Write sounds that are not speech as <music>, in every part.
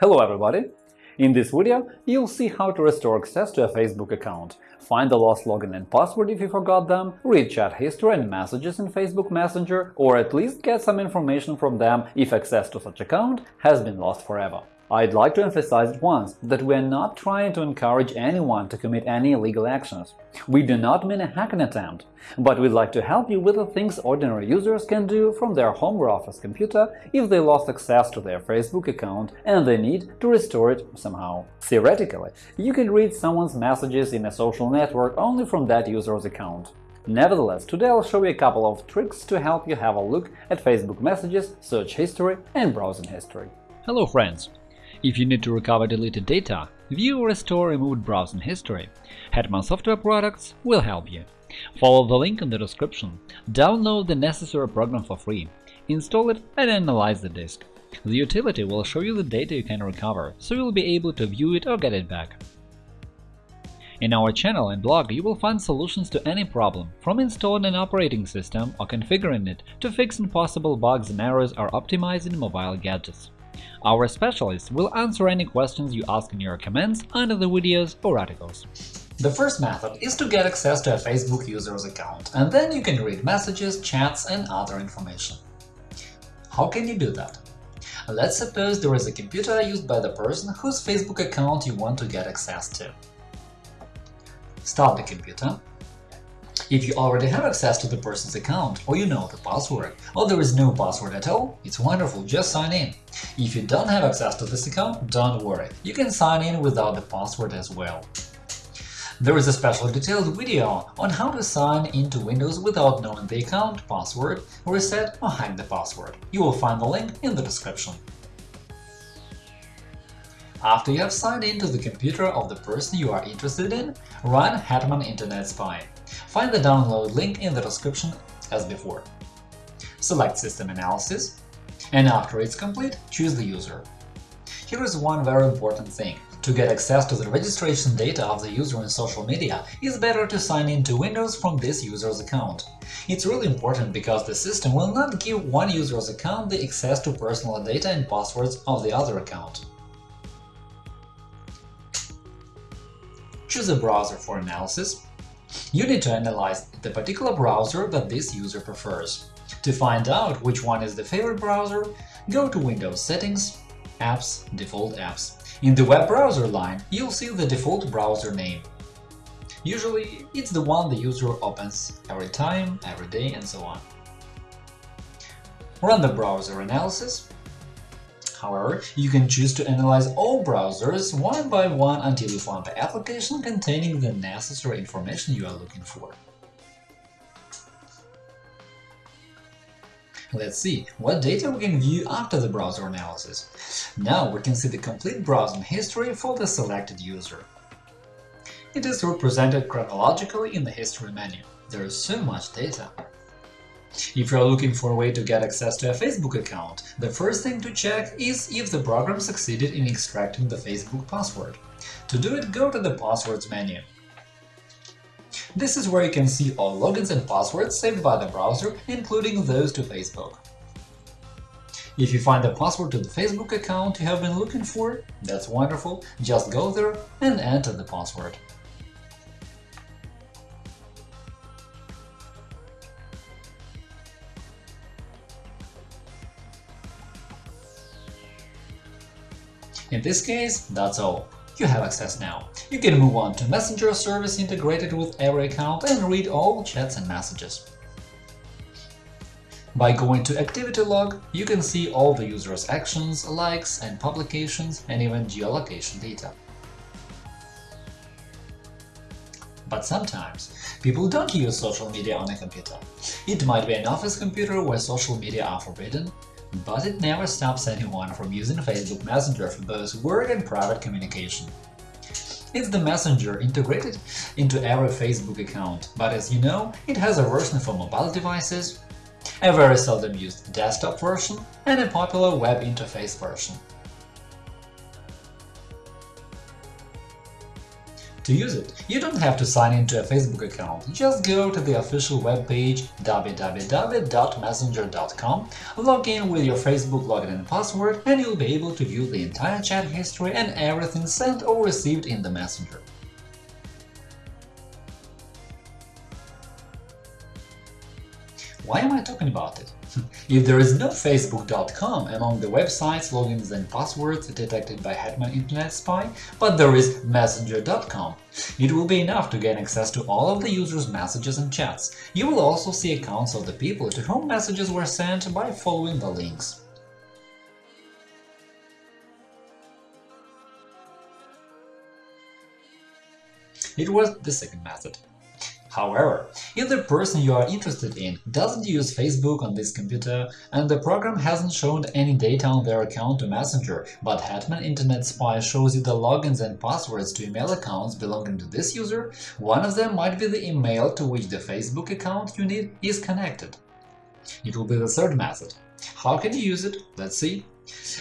Hello everybody! In this video, you'll see how to restore access to a Facebook account, find the lost login and password if you forgot them, read chat history and messages in Facebook Messenger, or at least get some information from them if access to such account has been lost forever. I'd like to emphasize at once that we are not trying to encourage anyone to commit any illegal actions. We do not mean a hacking attempt, but we'd like to help you with the things ordinary users can do from their home or office computer if they lost access to their Facebook account and they need to restore it somehow. Theoretically, you can read someone's messages in a social network only from that user's account. Nevertheless, today I'll show you a couple of tricks to help you have a look at Facebook messages, search history and browsing history. Hello friends! If you need to recover deleted data, view or restore removed browsing history, Hetman Software Products will help you. Follow the link in the description, download the necessary program for free, install it and analyze the disk. The utility will show you the data you can recover, so you'll be able to view it or get it back. In our channel and blog you will find solutions to any problem, from installing an operating system or configuring it to fixing possible bugs and errors or optimizing mobile gadgets. Our specialists will answer any questions you ask in your comments under the videos or articles. The first method is to get access to a Facebook user's account, and then you can read messages, chats and other information. How can you do that? Let's suppose there is a computer used by the person whose Facebook account you want to get access to. Start the computer if you already have access to the person's account, or you know the password, or there is no password at all, it's wonderful, just sign in. If you don't have access to this account, don't worry, you can sign in without the password as well. There is a special detailed video on how to sign into Windows without knowing the account, password, reset or hack the password. You will find the link in the description. After you have signed into the computer of the person you are interested in, run Hetman Internet Spy. Find the download link in the description as before. Select System Analysis, and after it's complete, choose the user. Here is one very important thing. To get access to the registration data of the user in social media, it's better to sign in to Windows from this user's account. It's really important because the system will not give one user's account the access to personal data and passwords of the other account. Choose a browser for analysis you need to analyze the particular browser that this user prefers. To find out which one is the favorite browser, go to Windows Settings, Apps, Default Apps. In the web browser line, you'll see the default browser name. Usually, it's the one the user opens every time, every day, and so on. Run the browser analysis However, you can choose to analyze all browsers one by one until you find the application containing the necessary information you are looking for. Let's see what data we can view after the browser analysis. Now we can see the complete browsing history for the selected user. It is represented chronologically in the History menu. There is so much data. If you're looking for a way to get access to a Facebook account, the first thing to check is if the program succeeded in extracting the Facebook password. To do it, go to the Passwords menu. This is where you can see all logins and passwords saved by the browser, including those to Facebook. If you find the password to the Facebook account you have been looking for, that's wonderful, just go there and enter the password. In this case, that's all. You have access now. You can move on to Messenger service integrated with every account and read all chats and messages. By going to Activity Log, you can see all the user's actions, likes and publications, and even geolocation data. But sometimes people don't use social media on a computer. It might be an office computer where social media are forbidden, but it never stops anyone from using Facebook Messenger for both work and private communication. It's the Messenger integrated into every Facebook account, but as you know, it has a version for mobile devices, a very seldom used desktop version, and a popular web interface version. To use it, you don't have to sign into a Facebook account, just go to the official webpage www.messenger.com, log in with your Facebook login and password, and you'll be able to view the entire chat history and everything sent or received in the Messenger. Why am I talking about it? <laughs> if there is no Facebook.com among the websites, logins and passwords detected by Hetman Internet Spy, but there is Messenger.com, it will be enough to gain access to all of the user's messages and chats. You will also see accounts of the people to whom messages were sent by following the links. It was the second method. However, if the person you are interested in doesn't use Facebook on this computer and the program hasn't shown any data on their account to Messenger, but Hetman Internet Spy shows you the logins and passwords to email accounts belonging to this user, one of them might be the email to which the Facebook account you need is connected. It will be the third method. How can you use it? Let's see.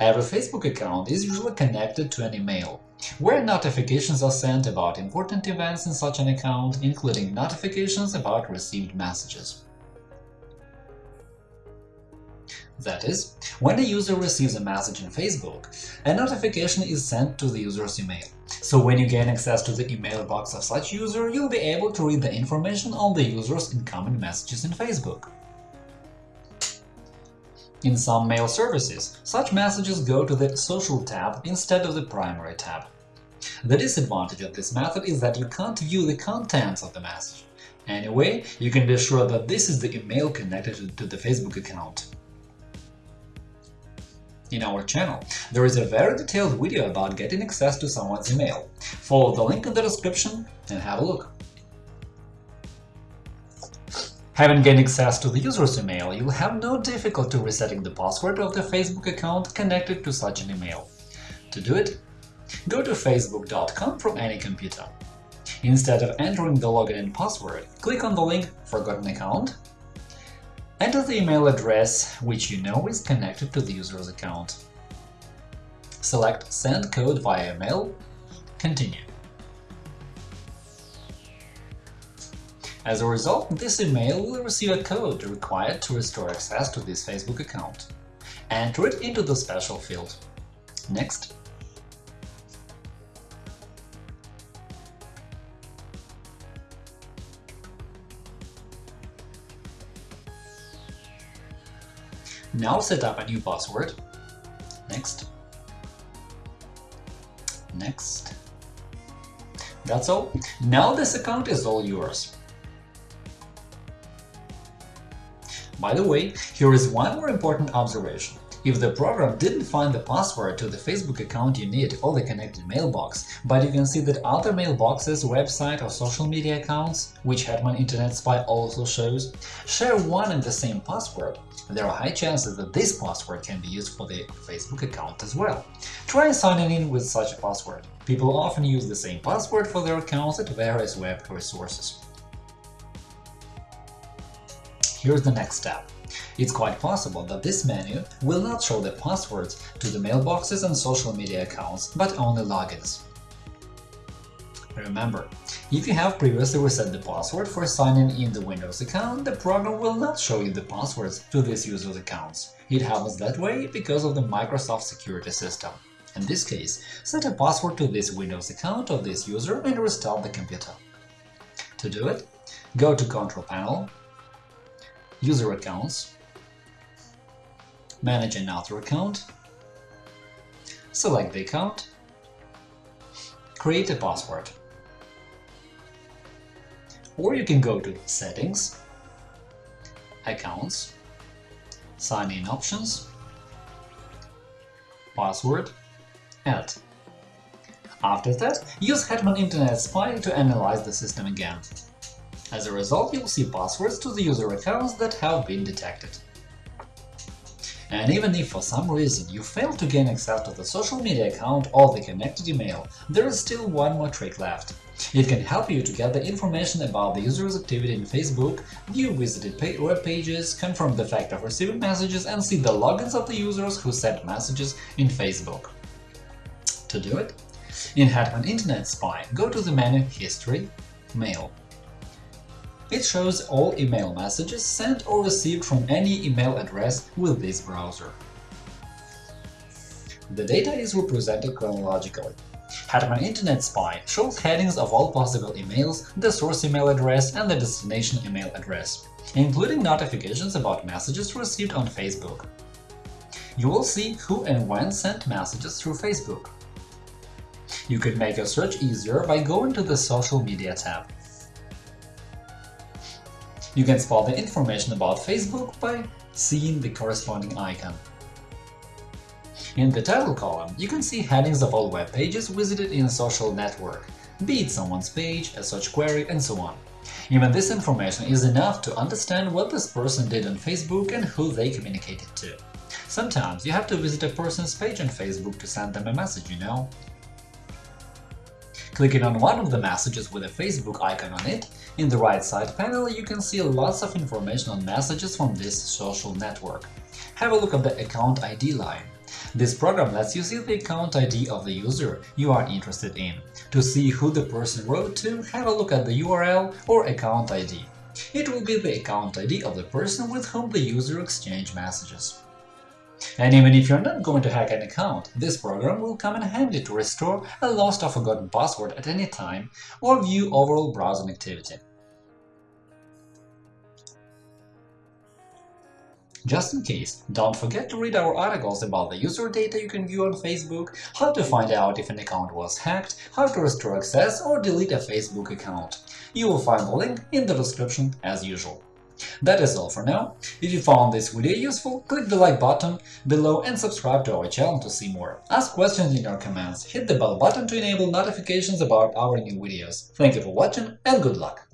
Every Facebook account is usually connected to an email where notifications are sent about important events in such an account, including notifications about received messages. That is, when a user receives a message in Facebook, a notification is sent to the user's email. So when you gain access to the email box of such user, you'll be able to read the information on the user's incoming messages in Facebook. In some mail services, such messages go to the Social tab instead of the Primary tab. The disadvantage of this method is that you can't view the contents of the message. Anyway, you can be sure that this is the email connected to the Facebook account. In our channel, there is a very detailed video about getting access to someone's email. Follow the link in the description and have a look. Having gained access to the user's email, you'll have no difficulty resetting the password of the Facebook account connected to such an email. To do it, go to facebook.com from any computer. Instead of entering the login and password, click on the link Forgotten account, enter the email address which you know is connected to the user's account. Select Send code via email, continue. As a result, this email will receive a code required to restore access to this Facebook account. Enter it into the special field. Next. Now set up a new password. Next. Next. That's all. Now this account is all yours. By the way, here is one more important observation. If the program didn't find the password to the Facebook account you need or the connected mailbox, but you can see that other mailboxes, website or social media accounts, which Hetman Internet Spy also shows, share one and the same password, there are high chances that this password can be used for the Facebook account as well. Try signing in with such a password. People often use the same password for their accounts at various web resources. Here's the next step. It's quite possible that this menu will not show the passwords to the mailboxes and social media accounts, but only logins. Remember, if you have previously reset the password for signing in the Windows account, the program will not show you the passwords to these user's accounts. It happens that way because of the Microsoft security system. In this case, set a password to this Windows account of this user and restart the computer. To do it, go to Control Panel, User Accounts, Manage another account, select the account, create a password. Or you can go to Settings, Accounts, Sign in options, Password, Add. After that, use Hetman Internet Spy to analyze the system again. As a result, you'll see passwords to the user accounts that have been detected. And even if for some reason you fail to gain access to the social media account or the connected email, there is still one more trick left. It can help you to get the information about the user's activity in Facebook, view visited web pages, confirm the fact of receiving messages, and see the logins of the users who sent messages in Facebook. To do it, In Hetman Internet Spy, go to the menu History, Mail. It shows all email messages sent or received from any email address with this browser. The data is represented chronologically. Hetman Internet Spy shows headings of all possible emails, the source email address and the destination email address, including notifications about messages received on Facebook. You will see who and when sent messages through Facebook. You can make your search easier by going to the Social Media tab. You can spot the information about Facebook by seeing the corresponding icon. In the title column, you can see headings of all web pages visited in a social network, be it someone's page, a search query, and so on. Even this information is enough to understand what this person did on Facebook and who they communicated to. Sometimes you have to visit a person's page on Facebook to send them a message, you know? Clicking on one of the messages with a Facebook icon on it, in the right side panel you can see lots of information on messages from this social network. Have a look at the Account ID line. This program lets you see the account ID of the user you are interested in. To see who the person wrote to, have a look at the URL or account ID. It will be the account ID of the person with whom the user exchanged messages. And even if you're not going to hack an account, this program will come in handy to restore a lost or forgotten password at any time or view overall browsing activity. Just in case, don't forget to read our articles about the user data you can view on Facebook, how to find out if an account was hacked, how to restore access or delete a Facebook account. You will find the link in the description as usual. That is all for now. If you found this video useful, click the like button below and subscribe to our channel to see more. Ask questions in your comments, hit the bell button to enable notifications about our new videos. Thank you for watching and good luck!